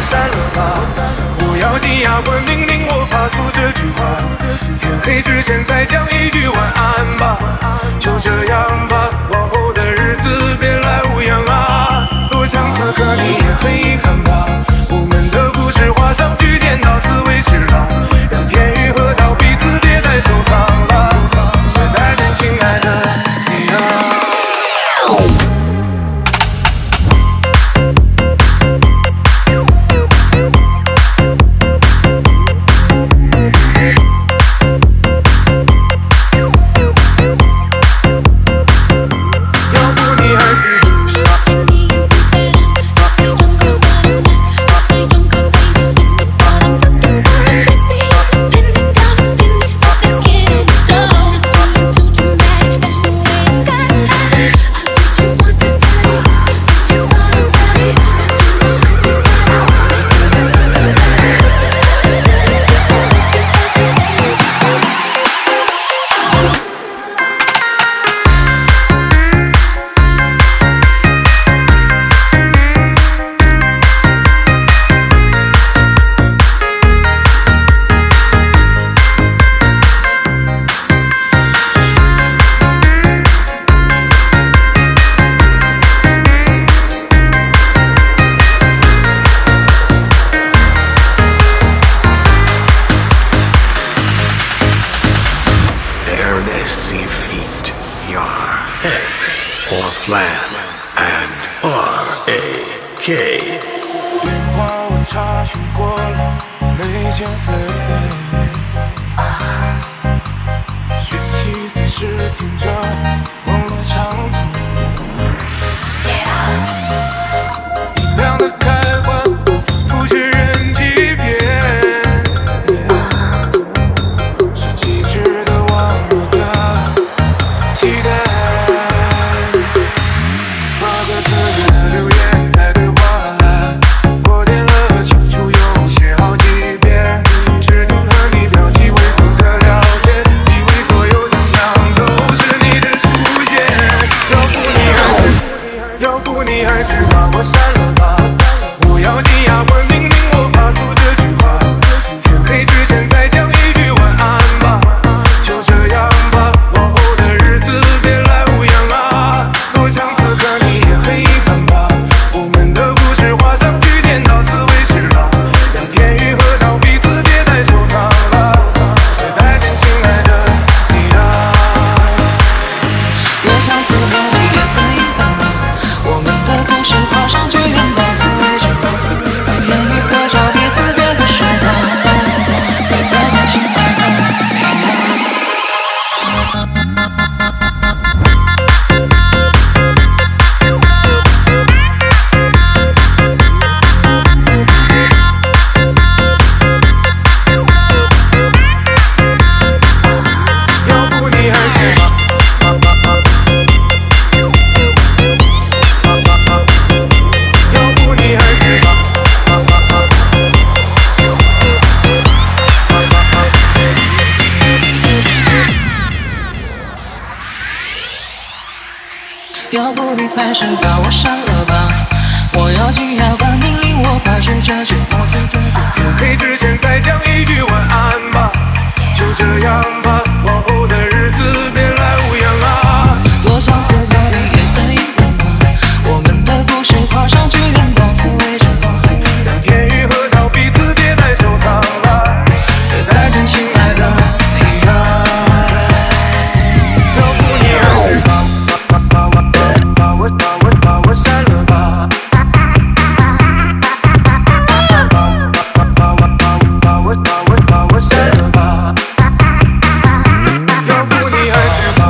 删了吧？我咬紧牙关命令我发出这句话。天黑之前再讲一句晚安吧。your heads or flat and R A K。电话我查询过了，没减肥。讯息随时听着。要不你还是把我删了吧。我咬紧牙关命令我发出这句 you